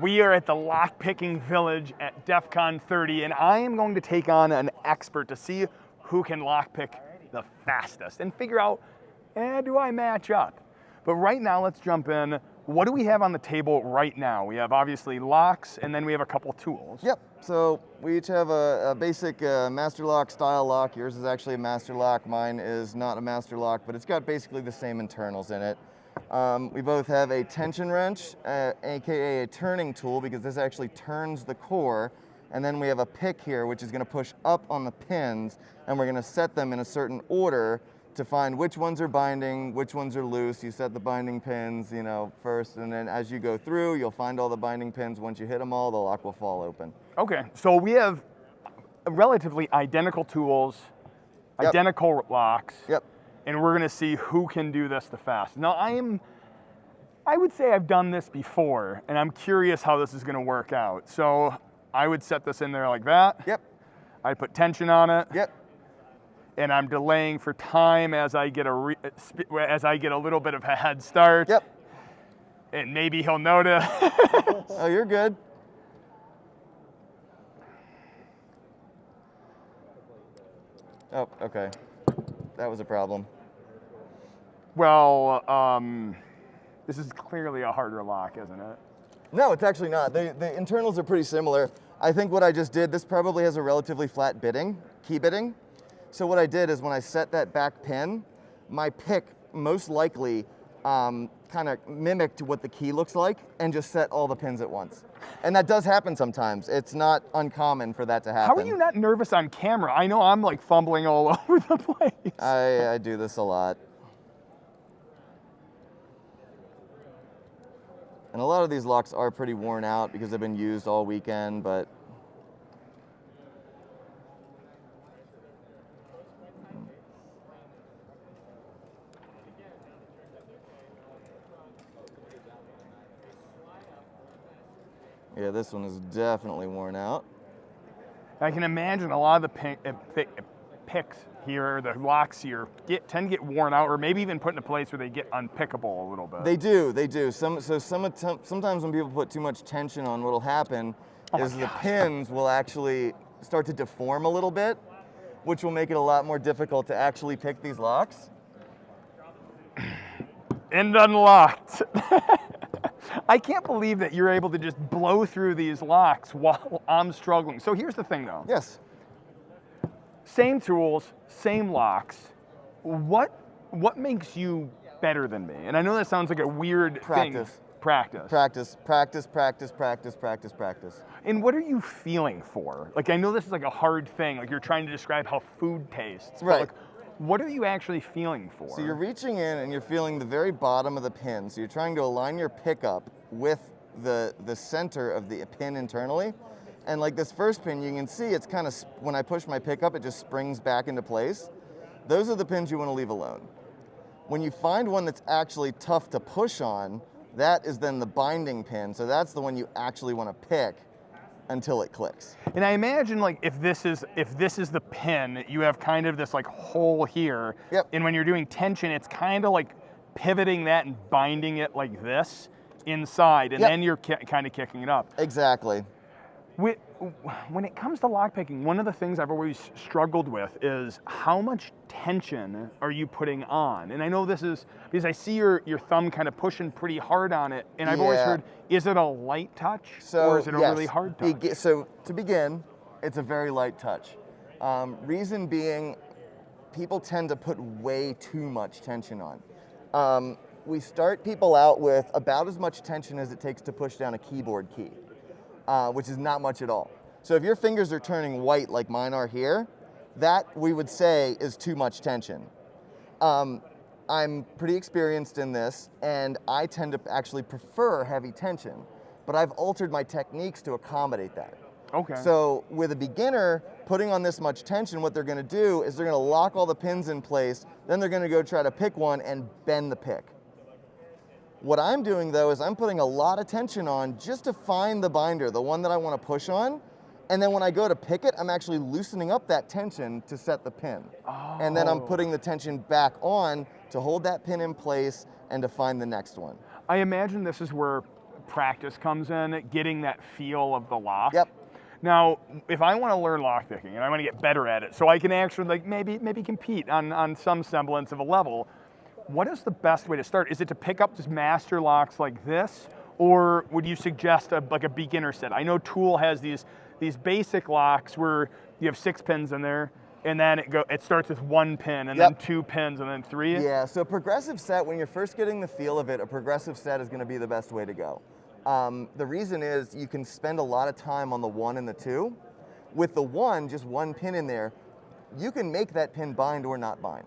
We are at the lockpicking village at DEF CON 30, and I am going to take on an expert to see who can lockpick the fastest and figure out, eh, do I match up? But right now, let's jump in. What do we have on the table right now? We have obviously locks, and then we have a couple tools. Yep, so we each have a, a basic uh, master lock style lock. Yours is actually a master lock. Mine is not a master lock, but it's got basically the same internals in it. Um, we both have a tension wrench, uh, AKA a turning tool, because this actually turns the core. And then we have a pick here, which is gonna push up on the pins, and we're gonna set them in a certain order to find which ones are binding, which ones are loose. You set the binding pins, you know, first, and then as you go through, you'll find all the binding pins. Once you hit them all, the lock will fall open. Okay, so we have relatively identical tools, Yep. identical locks. Yep. And we're gonna see who can do this the fastest. Now I am, I would say I've done this before, and I'm curious how this is gonna work out. So I would set this in there like that. Yep. I put tension on it, Yep. and I'm delaying for time as I get a re, as I get a little bit of a head start. Yep. And maybe he'll notice. Oh, you're good. Oh, okay. That was a problem. Well, um, this is clearly a harder lock, isn't it? No, it's actually not. The, the internals are pretty similar. I think what I just did, this probably has a relatively flat bitting, key bitting. So what I did is when I set that back pin, my pick most likely um, kind of mimicked what the key looks like and just set all the pins at once. And that does happen sometimes. It's not uncommon for that to happen. How are you not nervous on camera? I know I'm like fumbling all over the place. I, I do this a lot. And a lot of these locks are pretty worn out because they've been used all weekend, but yeah, this one is definitely worn out. I can imagine a lot of the uh, picks here, the locks here, get, tend to get worn out, or maybe even put in a place where they get unpickable a little bit. They do, they do. Some, so some, attem- sometimes when people put too much tension on, what'll happen Oh is the pins will actually start to deform a little bit, which will make it a lot more difficult to actually pick these locks. and unlocked. I can't believe that you're able to just blow through these locks while I'm struggling. So here's the thing though. Yes. Same tools, same locks. What what makes you better than me? And I know that sounds like a weird Practice. thing. Practice. Practice, practice, practice, practice, practice, practice. And what are you feeling for? Like I know this is like a hard thing. Like you're trying to describe how food tastes. Right. like, what are you actually feeling for? So you're reaching in and you're feeling the very bottom of the pin. So you're trying to align your pickup with the, the center of the pin internally. And like this first pin, you can see it's kind of, when I push my pickup, it just springs back into place. Those are the pins you want to leave alone. When you find one that's actually tough to push on, that is then the binding pin. So that's the one you actually want to pick until it clicks. And I imagine like if this is if this is the pin, you have kind of this like hole here. Yep. And when you're doing tension, it's kind of like pivoting that and binding it like this inside, and Yep. then you're ki- kind of kicking it up. Exactly. Whe- When it comes to lockpicking, one of the things I've always struggled with is how much tension are you putting on? And I know this is because I see your, your thumb kind of pushing pretty hard on it, and I've always heard, is it a light touch So, or is it a yes, really hard touch? begi- so to begin, it's a very light touch. Um, reason being, people tend to put way too much tension on. Um, we start people out with about as much tension as it takes to push down a keyboard key, uh, which is not much at all. So if your fingers are turning white like mine are here, that we would say is too much tension. Um, I'm pretty experienced in this, and I tend to actually prefer heavy tension, but I've altered my techniques to accommodate that. okay. So with a beginner, putting on this much tension, what they're gonna do is they're gonna lock all the pins in place, then they're gonna go try to pick one and bend the pick. What I'm doing though is I'm putting a lot of tension on just to find the binder, the one that I wanna push on, and then when I go to pick it, I'm actually loosening up that tension to set the pin. And then I'm Oh. putting the tension back on to hold that pin in place and to find the next one. I imagine this is where practice comes in, getting that feel of the lock. Yep. Now, if I want to learn lockpicking and I want to get better at it, so I can actually like maybe maybe compete on, on some semblance of a level, what is the best way to start? Is it to pick up just master locks like this, or would you suggest a, like a beginner set? I know TOOOL has these these basic locks where you have six pins in there, and then it go it starts with one pin, and Yep. then two pins, and then three. Yeah, so progressive set, when you're first getting the feel of it, a progressive set is going to be the best way to go. Um, the reason is you can spend a lot of time on the one and the two. With the one, just one pin in there, you can make that pin bind or not bind.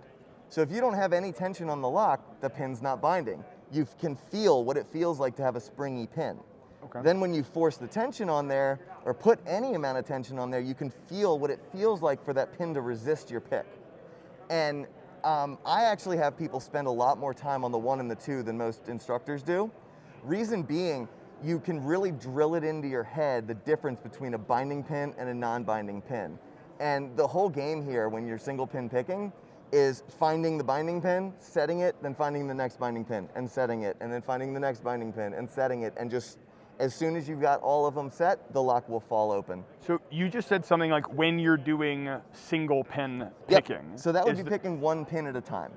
So if you don't have any tension on the lock, the pin's not binding. You can feel what it feels like to have a springy pin. Okay. Then when you force the tension on there, or put any amount of tension on there, you can feel what it feels like for that pin to resist your pick. And um, I actually have people spend a lot more time on the one and the two than most instructors do. Reason being, you can really drill it into your head the difference between a binding pin and a non-binding pin. And the whole game here, when you're single pin picking, is finding the binding pin, setting it, then finding the next binding pin, and setting it, and then finding the next binding pin, and setting it, and just as soon as you've got all of them set, the lock will fall open. So you just said something like when you're doing single pin Yep. picking. So that would be picking one pin at a time.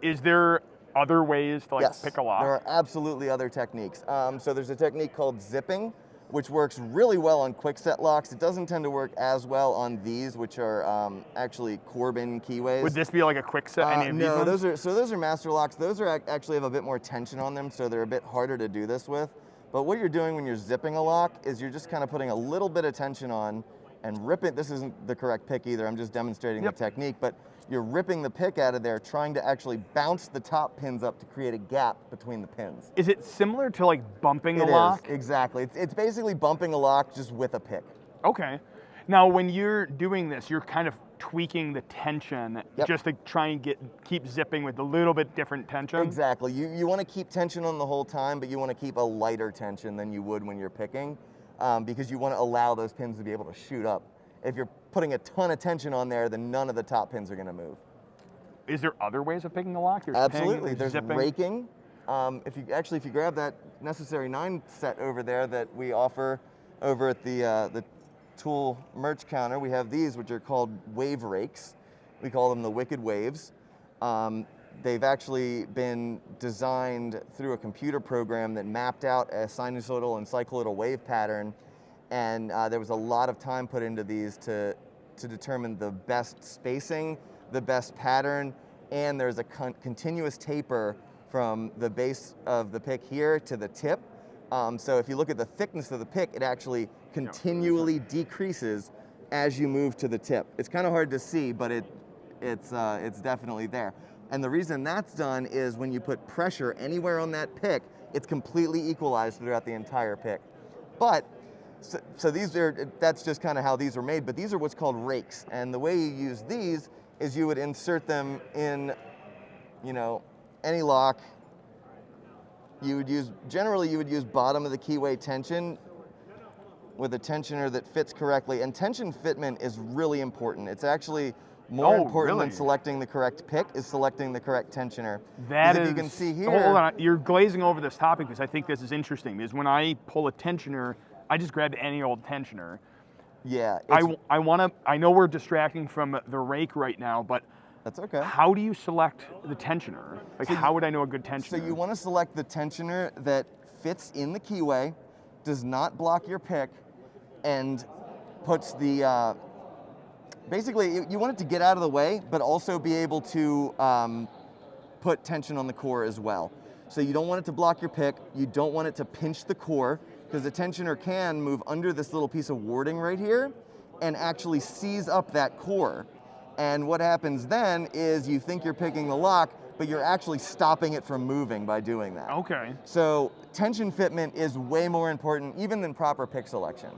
Is there other ways to like yes, pick a lock? there are absolutely other techniques. Um, so there's a technique called zipping, which works really well on Kwikset locks. It doesn't tend to work as well on these, which are um, actually Corbin keyways. Would this be like a Kwikset? Uh, no, those are so those are master locks. Those are actually have a bit more tension on them, so they're a bit harder to do this with. But what you're doing when you're zipping a lock is you're just kind of putting a little bit of tension on and ripping. This isn't the correct pick either. I'm just demonstrating Yep. the technique, but you're ripping the pick out of there, trying to actually bounce the top pins up to create a gap between the pins. Is it similar to like bumping a It is, lock? exactly. It's, it's basically bumping a lock just with a pick. Okay. Now, when you're doing this, you're kind of tweaking the tension Yep. just to try and get keep zipping with a little bit different tension. Exactly. You, you want to keep tension on the whole time, but you want to keep a lighter tension than you would when you're picking um, because you want to allow those pins to be able to shoot up. If you're putting a ton of tension on there, then none of the top pins are going to move. Is there other ways of picking a lock? There's ping, Absolutely. There's zipping. raking. Um, if you actually, if you grab that necessary nine set over there that we offer over at the uh, the TOOOL merch counter, we have these which are called wave rakes. We call them the Wicked Waves. Um, they've actually been designed through a computer program that mapped out a sinusoidal and cycloidal wave pattern, and uh, there was a lot of time put into these to to determine the best spacing, the best pattern, and there's a con- continuous taper from the base of the pick here to the tip. Um, so if you look at the thickness of the pick, it actually continually decreases as you move to the tip. It's kind of hard to see, but it it's uh, it's definitely there. And the reason that's done is when you put pressure anywhere on that pick, it's completely equalized throughout the entire pick. But so, so these are that's just kind of how these are made. But these are what's called rakes, and the way you use these is you would insert them in, you know, any lock. You would use generally you would use bottom of the keyway tension with a tensioner that fits correctly. And tension fitment is really important. It's actually more Oh, important really? than selecting the correct pick is selecting the correct tensioner. That is. you can see here. Hold on, you're glazing over this topic because I think this is interesting. Because when I pull a tensioner, I just grabbed any old tensioner. Yeah, I, I want to. I know we're distracting from the rake right now, but that's okay. how do you select the tensioner? Like, So how would I know a good tensioner? So you want to select the tensioner that fits in the keyway, does not block your pick, and puts the. Uh, basically, you- you want it to get out of the way, but also be able to um, put tension on the core as well. So you don't want it to block your pick. You don't want it to pinch the core because the tensioner can move under this little piece of warding right here and actually seize up that core. And what happens then is you think you're picking the lock, but you're actually stopping it from moving by doing that. okay. So tension fitment is way more important even than proper pick selection.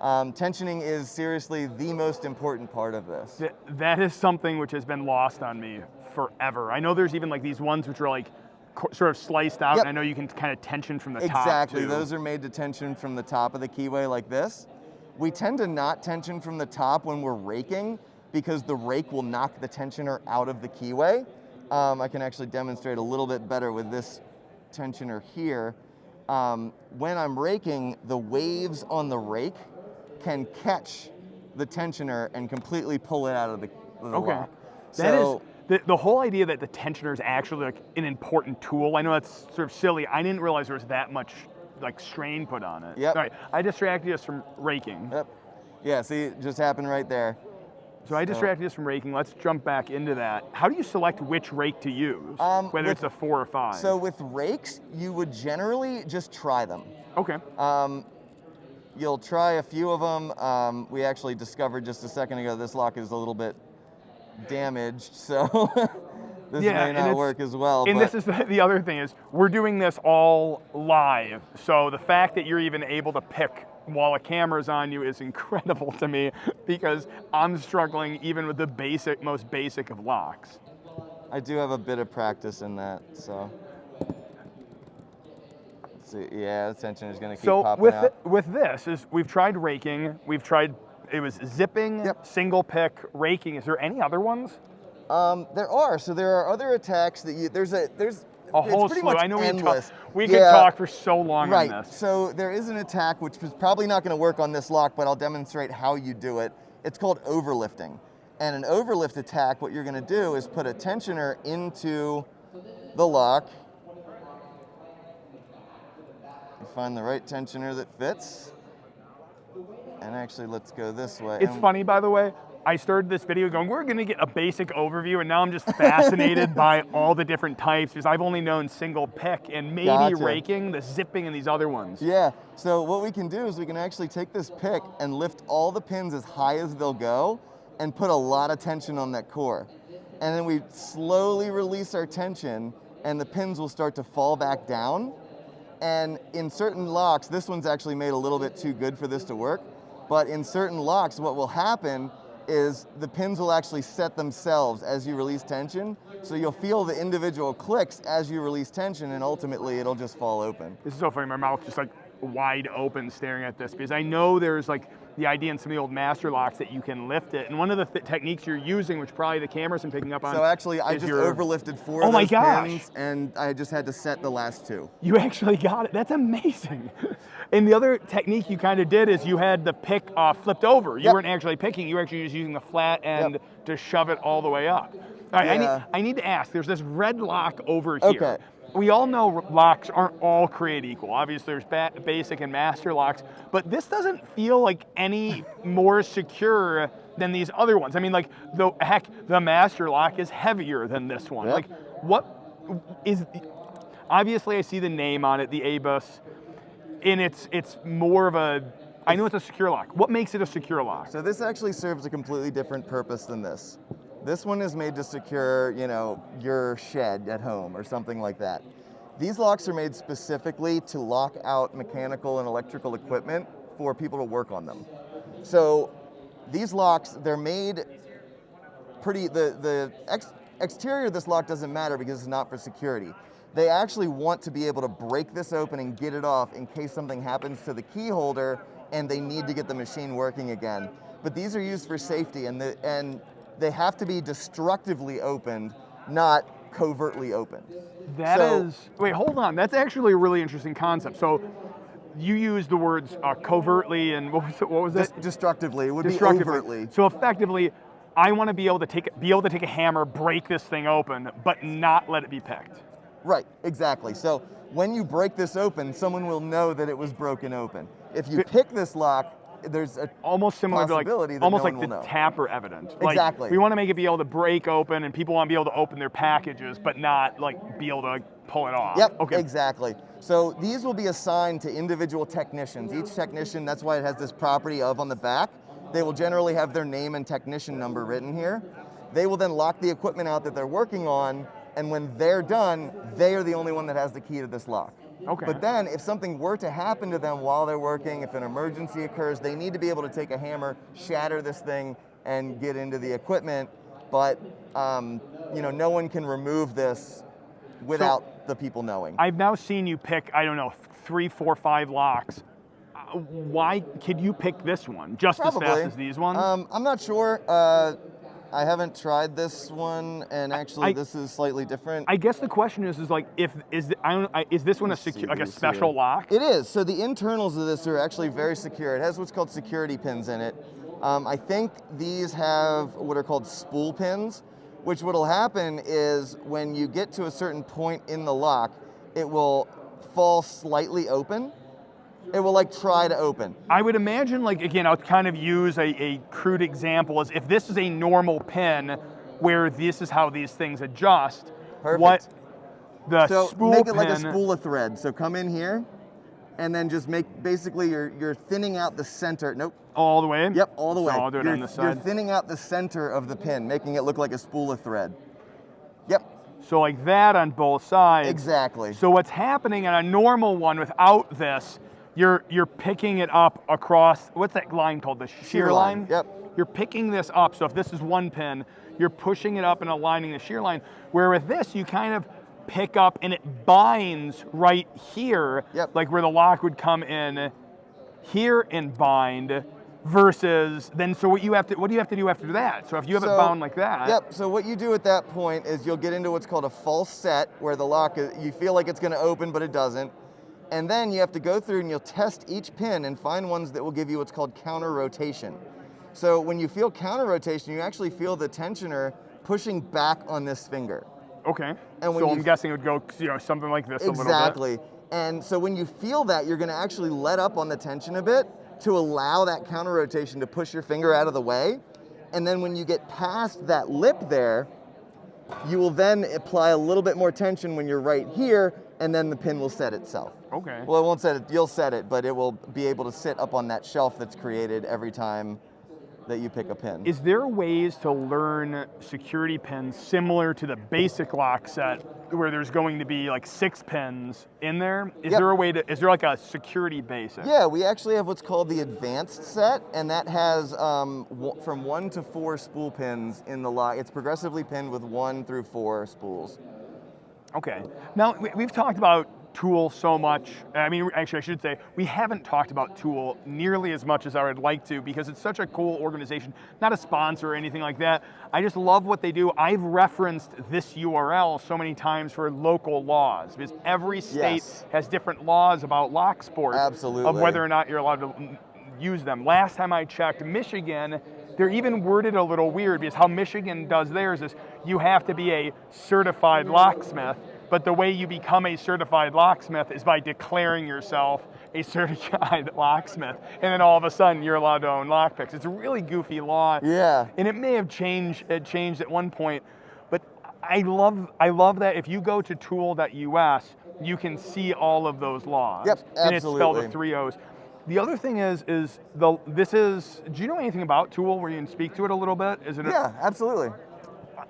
Um, tensioning is seriously the most important part of this. Th- that is something which has been lost on me forever. I know there's even like these ones which are like sort of sliced out, Yep. and I know you can kind of tension from the top. Exactly, those are made to tension from the top of the keyway like this. We tend to not tension from the top when we're raking because the rake will knock the tensioner out of the keyway. Um, I can actually demonstrate a little bit better with this tensioner here. um, when I'm raking, the waves on the rake can catch the tensioner and completely pull it out of the, the Okay. lock. That is so, the, the whole idea that the tensioner is actually like an important tool. I know that's sort of silly. I didn't realize there was that much like strain put on it. Yep. All right. I distracted us from raking. Yep. Yeah, see, it just happened right there. So I distracted us from raking. Let's jump back into that. How do you select which rake to use? Um, Whether with- it's a four or five. So with rakes, you would generally just try them. okay. Um, you'll try a few of them. Um, we actually discovered just a second ago this lock is a little bit damaged, so this Yeah, may not work as well. And this is the, the other thing is we're doing this all live. So the fact that you're even able to pick while a camera's on you is incredible to me because I'm struggling even with the basic, most basic of locks. I do have a bit of practice in that, so. Let's. Yeah, the tension is going to keep So popping with out. thi- with this is we've tried raking, we've tried it was zipping, Yep. single pick, raking. Is there any other ones? Um, there are. So there are other attacks that you. There's a there's A it's whole pretty slew. much I know we could talk, endless. we could Yeah, talk for so long Right. on this. So there is an attack which is probably not going to work on this lock, but I'll demonstrate how you do it. It's called overlifting. And an overlift attack, what you're going to do is put a tensioner into the lock. You find the right tensioner that fits. And actually, let's go this way. It's And- funny, by the way. I started this video going, we're going to get a basic overview, and now I'm just fascinated by all the different types because I've only known single pick and maybe Gotcha. raking, the zipping, and these other ones. Yeah, so what we can do is we can actually take this pick and lift all the pins as high as they'll go and put a lot of tension on that core. And then we slowly release our tension and the pins will start to fall back down. And in certain locks, this one's actually made a little bit too good for this to work, but in certain locks, what will happen is the pins will actually set themselves as you release tension. So you'll feel the individual clicks as you release tension and ultimately it'll just fall open. This is so funny. My mouth just like wide open staring at this because I know there's like the idea in some of the old master locks that you can lift it. And one of the th- techniques you're using, which probably the cameras been picking up on. So actually, I just your- overlifted four Oh of my gosh. and I just had to set the last two. You actually got it. That's amazing. And the other technique you kind of did is you had the pick uh, flipped over. You Yep. weren't actually picking. You were actually just using the flat end Yep. to shove it all the way up. All right, I, need, I need to ask. There's this red lock over here. We all know locks aren't all created equal. Obviously, there's ba- basic and master locks, but this doesn't feel like any more secure than these other ones. I mean, like the heck, the master lock is heavier than this one. Yep. Like, what is? Obviously, I see the name on it, the ABUS, and it's it's more of a. I know it's a secure lock. What makes it a secure lock? So this actually serves a completely different purpose than this. This one is made to secure, you know, your shed at home or something like that. These locks are made specifically to lock out mechanical and electrical equipment for people to work on them. So these locks, they're made pretty, the, the ex, exterior of this lock doesn't matter because it's not for security. They actually want to be able to break this open and get it off in case something happens to the key holder and they need to get the machine working again. But these are used for safety and, the, and they have to be destructively opened, not covertly opened. That So- is. Wait, hold on. That's actually a really interesting concept. So, you use the words uh, covertly and what was it? What was it? Destructively, it would be Destructively. overtly. So effectively, I want to be able to take be able to take a hammer, break this thing open, but not let it be picked. Right, exactly. So when you break this open, someone will know that it was broken open. If you pick this lock, there's a Almost similar to Possibility like that almost no like the know. tamper evident. Like, Exactly. we want to make it be able to break open, and people want to be able to open their packages, but not like be able to pull it off. Yep, Okay. exactly. So these will be assigned to individual technicians. Each technician, that's why it has this property of on the back. They will generally have their name and technician number written here. They will then lock the equipment out that they're working on, and when they're done, they are the only one that has the key to this lock. Okay. But then if something were to happen to them while they're working, if an emergency occurs, they need to be able to take a hammer, shatter this thing, and get into the equipment. But um, you know, no one can remove this without the people knowing. I've now seen you pick, I don't know, three, four, five locks. Uh, why could you pick this one just as fast as these ones? Um, I'm not sure. Uh, I haven't tried this one, and actually I- this is slightly different. I guess the question is, is like, if is the, I don't, I, is this one a Let's see secu- like a special here. lock? It is. So the internals of this are actually very secure. It has what's called security pins in it. Um, I think these have what are called spool pins, which what'll happen is when you get to a certain point in the lock, it will fall slightly open. It will like try to open. I would imagine, like again, I'll kind of use a, a crude example as if this is a normal pin, where this is how these things adjust. Perfect. What the So spool make it pin, like a spool of thread. So come in here, and then just make basically you're you're thinning out the center. Nope. all the way. Yep, all the So way. I'll do it you're, on this You're thinning out the center of the pin, making it look like a spool of thread. Yep, So like that on both sides. exactly. So what's happening on a normal one without this, you're you're picking it up across what's that line called? The shear, Shear line, yep. You're picking this up. So if this is one pin, you're pushing it up and aligning the shear line. Where with this, you kind of pick up and it binds right here, Yep. like where the lock would come in here and bind. Versus then, so what you have to, what do you have to do after that? So if you have it bound like that, Yep. So what you do at that point is you'll get into what's called a false set, where the lock is, you feel like it's going to open, but it doesn't. And then you have to go through and you'll test each pin and find ones that will give you what's called counter rotation. So when you feel counter rotation, you actually feel the tensioner pushing back on this finger. okay. And so I'm guessing it would go, you know, something like this a little bit. Exactly. And so when you feel that, you're going to actually let up on the tension a bit to allow that counter rotation to push your finger out of the way. And then when you get past that lip there, you will then apply a little bit more tension when you're right here, and then the pin will set itself. Okay. Well, it won't set it, you'll set it, but it will be able to sit up on that shelf that's created every time that you pick a pin. Is there ways to learn security pins similar to the basic lock set where there's going to be like six pins in there? Is Yep. there a way to, is there like a security basic? Yeah, we actually have what's called the advanced set, and that has um, w- from one to four spool pins in the lock. It's progressively pinned with one through four spools. Okay. Now, we- we've talked about TOOOL so much. I mean, actually, I should say, we haven't talked about TOOOL nearly as much as I would like to because it's such a cool organization. Not a sponsor or anything like that. I just love what they do. I've referenced this URL so many times for local laws because every state Yes. has different laws about lock sports. Of whether or not you're allowed to use them. Last time I checked, Michigan, they're even worded a little weird because how Michigan does theirs is you have to be a certified locksmith, but the way you become a certified locksmith is by declaring yourself a certified locksmith, and then all of a sudden you're allowed to own lockpicks. It's a really goofy law. Yeah. And it may have changed it changed at one point, but I love I love that if you go to toool.us, you can see all of those laws. Yep, absolutely. And it's spelled with three O's. The other thing is is the this is do you know anything about TOOOL where you can speak to it a little bit? Is it a, Yeah, absolutely.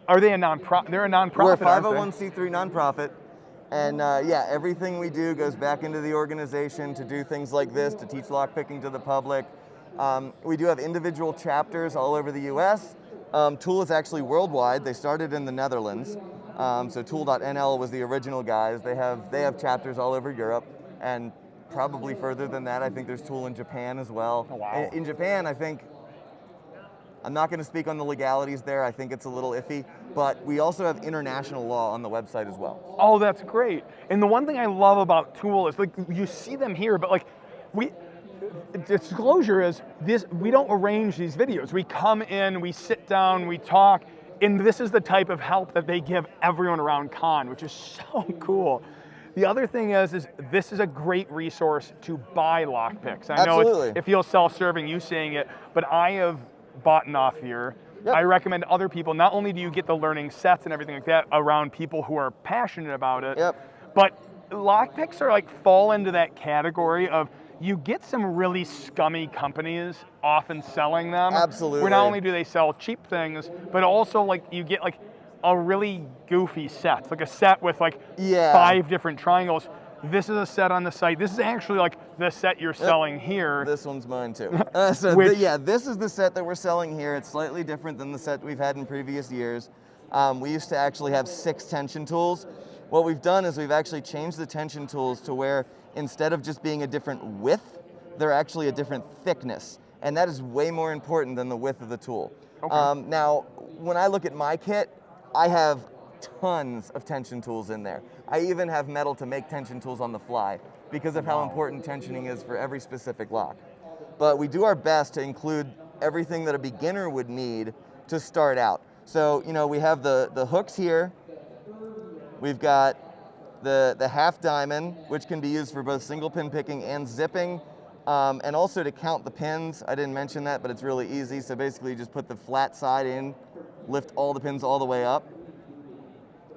are they a non-profit? They're a non-profit. We're a 501c3 nonprofit, and uh, yeah, everything we do goes back into the organization to do things like this, to teach lockpicking to the public. Um, we do have individual chapters all over the U.S. Um, TOOOL is actually worldwide. They started in the Netherlands, um, so toool.nl was the original guys. They have they have chapters all over Europe, and probably further than that. I think there's TOOOL in Japan as well. Oh, wow. In- in Japan, I think I'm not going to speak on the legalities there. I think it's a little iffy, but we also have international law on the website as well. Oh, that's great. And the one thing I love about TOOOL is like you see them here, but like we disclosure is this we don't arrange these videos. We come in, we sit down, we talk, and this is the type of help that they give everyone around con, which is so cool. The other thing is, is this is a great resource to buy lockpicks. I know Absolutely. it's, it feels self-serving you saying it, but I have bought off here. Yep. I recommend other people. Not only do you get the learning sets and everything like that around people who are passionate about it, Yep. but lockpicks are like fall into that category of you get some really scummy companies often selling them. Absolutely. Where not only do they sell cheap things, but also like you get like a really goofy set, like a set with like Yeah. five different triangles. This is a set on the site. This is actually like the set you're selling here. This one's mine too. Uh, so Which- th- yeah, this is the set that we're selling here. It's slightly different than the set we've had in previous years. Um, we used to actually have six tension tools. What we've done is we've actually changed the tension tools to where instead of just being a different width, they're actually a different thickness. And that is way more important than the width of the tool. Okay. Um, now, when I look at my kit, I have tons of tension tools in there. I even have metal to make tension tools on the fly because of how important tensioning is for every specific lock. But we do our best to include everything that a beginner would need to start out. So, you know, we have the, the hooks here. We've got the, the half diamond, which can be used for both single pin picking and zipping, um, and also to count the pins. I didn't mention that, but it's really easy. So basically, you just put the flat side in, lift all the pins all the way up,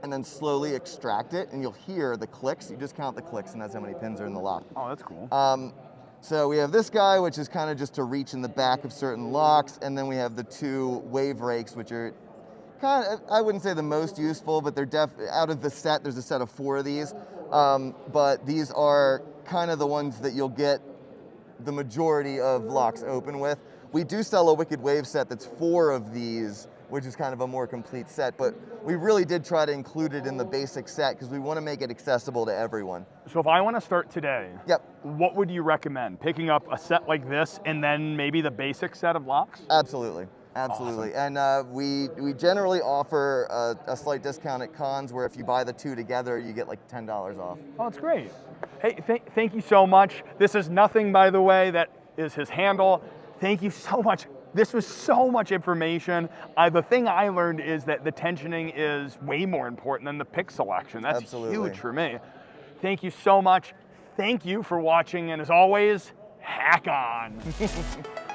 and then slowly extract it, and you'll hear the clicks. You just count the clicks, and that's how many pins are in the lock. Oh, that's cool. Um, so we have this guy, which is kind of just to reach in the back of certain locks, and then we have the two wave rakes, which are kind of, I wouldn't say the most useful, but they're def, out of the set, there's a set of four of these, um, but these are kind of the ones that you'll get the majority of locks open with. We do sell a Wicked Wave set that's four of these, which is kind of a more complete set, but we really did try to include it in the basic set because we want to make it accessible to everyone. So if I want to start today, Yep, what would you recommend? Picking up a set like this and then maybe the basic set of locks? Absolutely, absolutely. And uh, we we generally offer a, a slight discount at cons where if you buy the two together, you get like ten dollars off. Oh, that's great. Hey, th- thank you so much. This is nothing, by the way, that is his handle. Thank you so much. This was so much information. Uh, the thing I learned is that the tensioning is way more important than the pick selection. That's Absolutely. huge for me. Thank you so much. Thank you for watching, and as always, hack on.